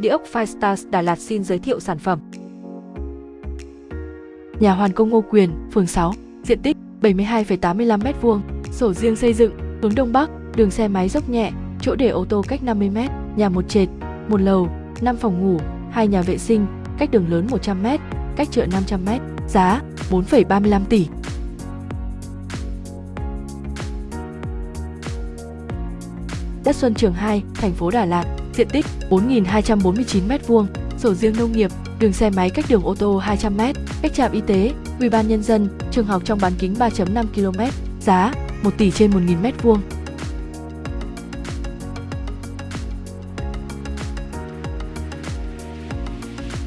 Địa ốc Firestars Đà Lạt xin giới thiệu sản phẩm. Nhà Hoàn Công Ngô Quyền, phường 6, diện tích 72,85 m2, sổ riêng xây dựng, hướng đông bắc, đường xe máy dốc nhẹ, chỗ để ô tô cách 50 m, nhà một trệt, một lầu, 5 phòng ngủ, hai nhà vệ sinh, cách đường lớn 100 m, cách chợ 500 m, giá 4,35 tỷ. Đất Xuân Trường 2, thành phố Đà Lạt, diện tích 4.249 m2, sổ riêng nông nghiệp, đường xe máy cách đường ô tô 200 m, cách trạm y tế, ủy ban nhân dân, trường học trong bán kính 3.5 km, giá 1 tỷ trên 1.000 m2.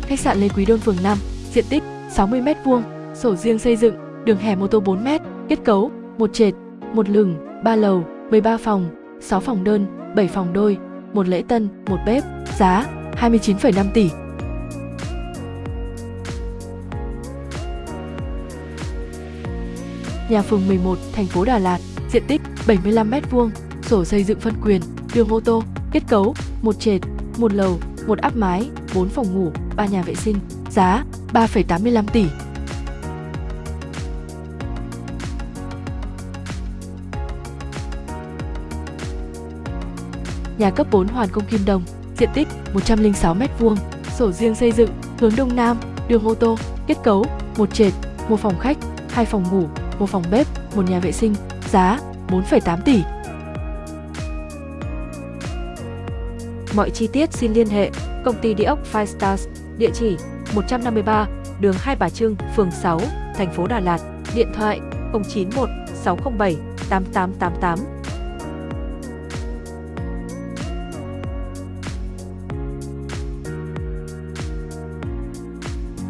Khách sạn Lê Quý Đôn phường 5, diện tích 60 m2, sổ riêng xây dựng, đường hẻm ô tô 4 m, kết cấu một trệt, một lửng, 3 lầu, 13 phòng, 6 phòng đơn, 7 phòng đôi, một lễ tân, một bếp, giá 29,5 tỷ. Nhà phường 11, thành phố Đà Lạt, diện tích 75 m2, sổ xây dựng phân quyền, đường ô tô, kết cấu một trệt, một lầu, một áp mái, 4 phòng ngủ, 3 nhà vệ sinh, giá 3,85 tỷ. Nhà cấp 4 Hoàn Công Kim Đồng, diện tích 106 m2, sổ riêng xây dựng, hướng đông nam, đường ô tô, kết cấu một trệt, một phòng khách, hai phòng ngủ, một phòng bếp, một nhà vệ sinh, giá 4,8 tỷ. Mọi chi tiết xin liên hệ công ty địa ốc Five Stars, địa chỉ 153 đường Hai Bà Trưng, phường 6, thành phố Đà Lạt, điện thoại 091 607 8888